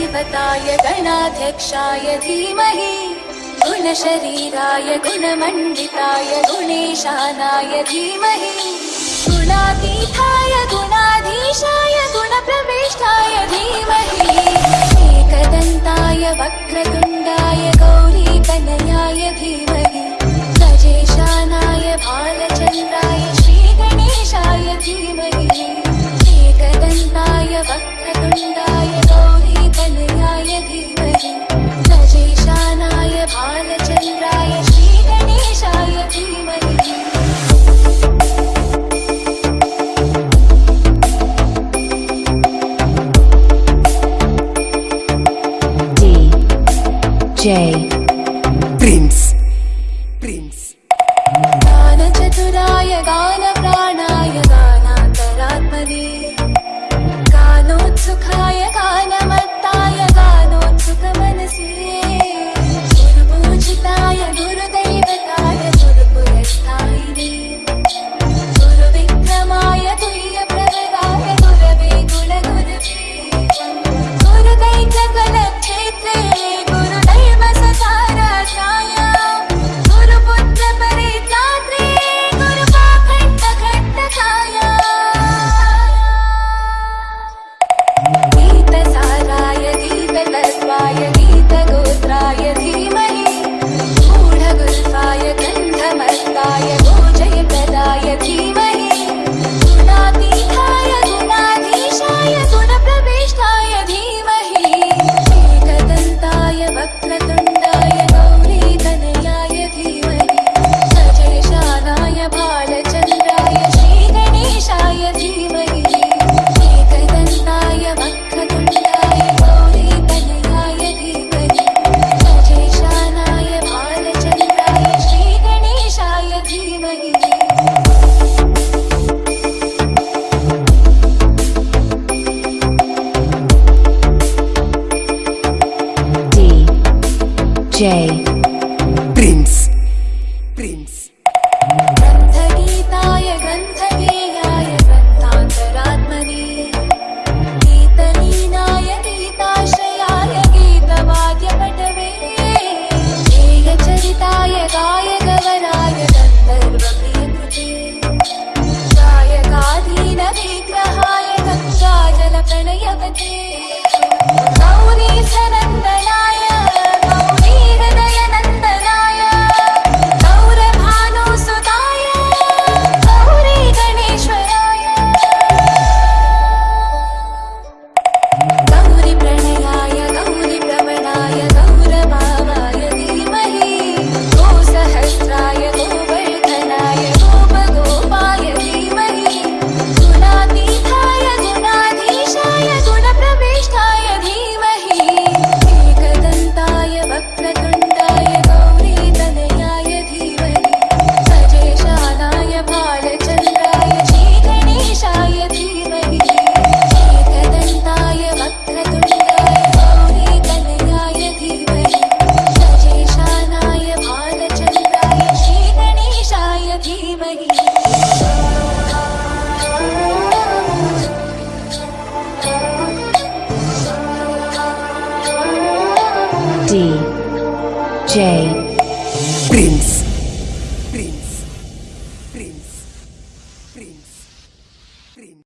ेवताय गणाध्यक्षाय धीमहि गुणशरीराय गुणमण्डिताय गुणेशानाय धीमहि। गुणातीथाय गुणाधीशाय गुणप्रवेष्टाय धीमहि। एकदन्ताय वक्रतुण्डाय गौरीकनयाय धीमहि। गजेशानाय भालचन्द्राय J. Prince. Jay. Prince.